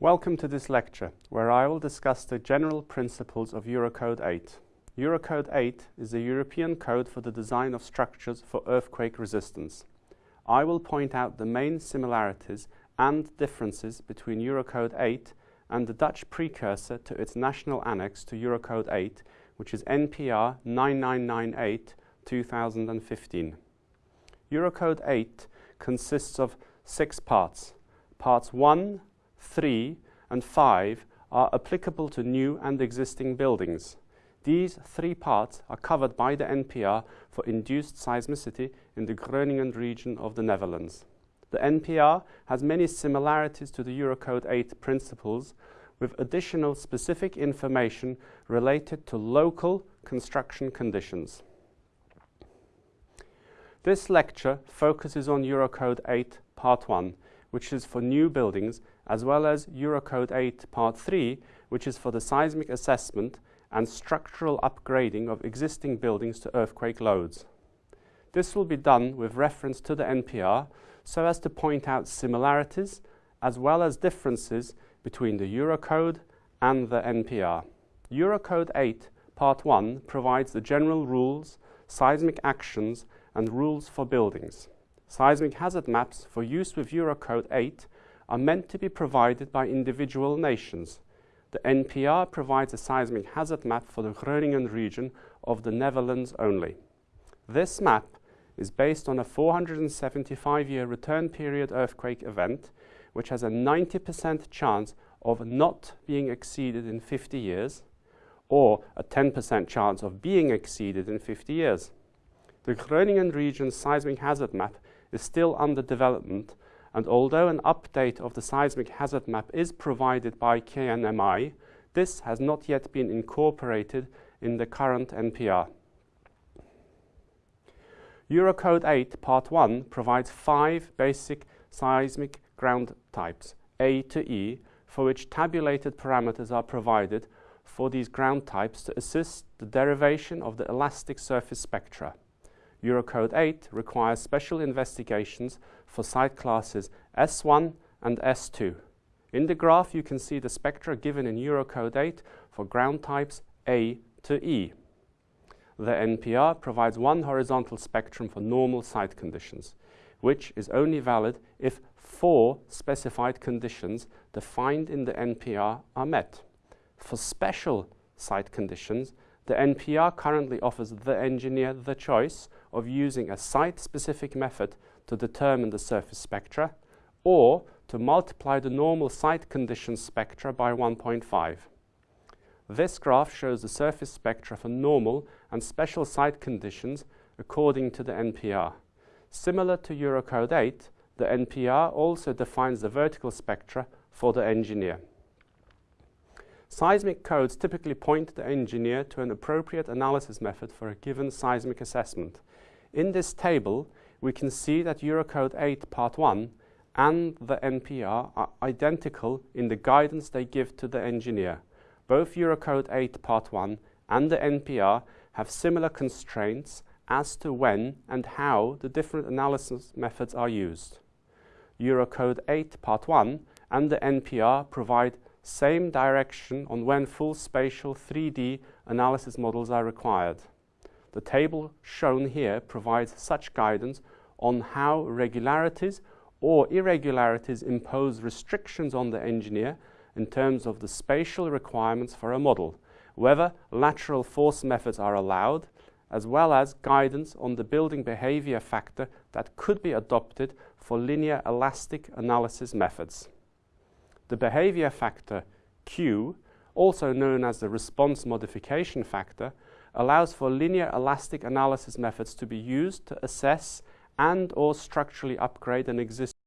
Welcome to this lecture, where I will discuss the general principles of Eurocode 8. Eurocode 8 is a European code for the design of structures for earthquake resistance. I will point out the main similarities and differences between Eurocode 8 and the Dutch precursor to its national annex to Eurocode 8, which is NPR 9998 2015. Eurocode 8 consists of six parts. Parts 1, 3 and 5 are applicable to new and existing buildings. These three parts are covered by the NPR for induced seismicity in the Groningen region of the Netherlands. The NPR has many similarities to the Eurocode 8 principles with additional specific information related to local construction conditions. This lecture focuses on Eurocode 8 Part 1, which is for new buildings, as well as Eurocode 8 Part 3, which is for the seismic assessment and structural upgrading of existing buildings to earthquake loads. This will be done with reference to the NPR so as to point out similarities as well as differences between the Eurocode and the NPR. Eurocode 8 Part 1 provides the general rules, seismic actions and rules for buildings. Seismic hazard maps for use with Eurocode 8 are meant to be provided by individual nations. The NPR provides a seismic hazard map for the Groningen region of the Netherlands only. This map is based on a 475-year return period earthquake event, which has a 90% chance of not being exceeded in 50 years, or a 10% chance of being exceeded in 50 years. The Groningen region seismic hazard map is still under development, and although an update of the seismic hazard map is provided by KNMI, this has not yet been incorporated in the current NPR. Eurocode 8 Part 1 provides five basic seismic ground types, A to E, for which tabulated parameters are provided for these ground types to assist the derivation of the elastic surface spectra. Eurocode 8 requires special investigations for site classes S1 and S2. In the graph you can see the spectra given in Eurocode 8 for ground types A to E. The NPR provides one horizontal spectrum for normal site conditions, which is only valid if four specified conditions defined in the NPR are met. For special site conditions, the NPR currently offers the engineer the choice of using a site-specific method to determine the surface spectra or to multiply the normal site condition spectra by 1.5. This graph shows the surface spectra for normal and special site conditions according to the NPR. Similar to Eurocode 8, the NPR also defines the vertical spectra for the engineer. Seismic codes typically point the engineer to an appropriate analysis method for a given seismic assessment. In this table, we can see that Eurocode 8 Part 1 and the NPR are identical in the guidance they give to the engineer. Both Eurocode 8 Part 1 and the NPR have similar constraints as to when and how the different analysis methods are used. Eurocode 8 Part 1 and the NPR provide same direction on when full spatial 3D analysis models are required. The table shown here provides such guidance on how regularities or irregularities impose restrictions on the engineer in terms of the spatial requirements for a model, whether lateral force methods are allowed, as well as guidance on the building behavior factor that could be adopted for linear elastic analysis methods. The behavior factor Q, also known as the response modification factor, allows for linear elastic analysis methods to be used to assess and or structurally upgrade an existing